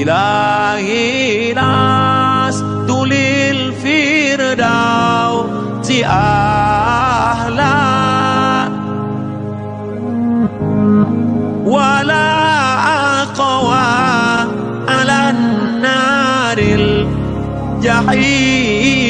Ilahi nas tulil firdau ti ahla. Wala aqwa alan naril jahil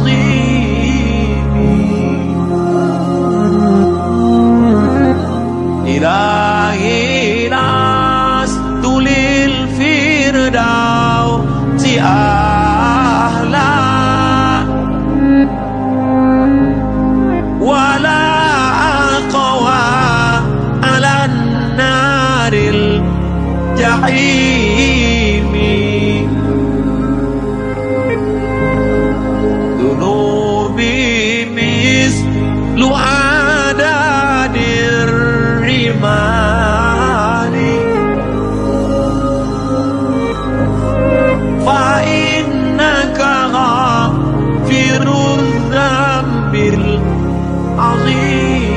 العظيم. إلهي لست للفردوس أهلا ولا أقوى على النار الجحيم. العظيم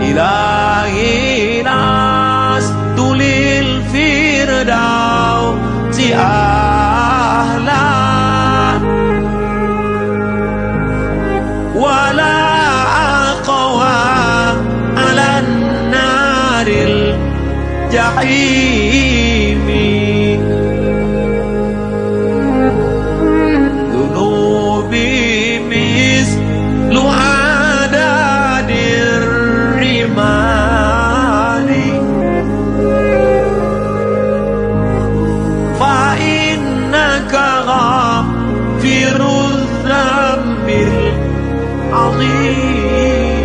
إلهي لست للفردوس أهلا ولا أقوى على النار الجحيم. Ali.